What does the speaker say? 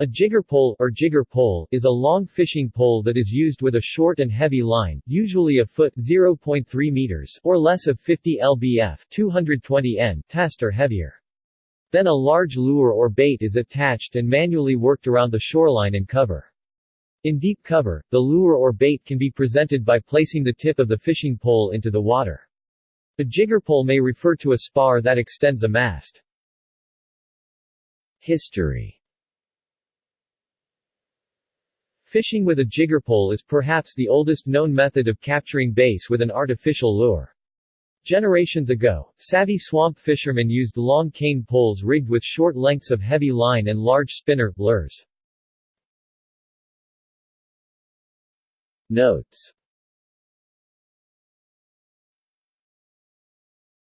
A jigger pole, or jigger pole, is a long fishing pole that is used with a short and heavy line, usually a foot 0.3 meters or less of 50 lbf 220 n test or heavier. Then a large lure or bait is attached and manually worked around the shoreline and cover. In deep cover, the lure or bait can be presented by placing the tip of the fishing pole into the water. A jigger pole may refer to a spar that extends a mast. History Fishing with a jiggerpole is perhaps the oldest known method of capturing bass with an artificial lure. Generations ago, savvy swamp fishermen used long cane poles rigged with short lengths of heavy line and large spinner lures. Notes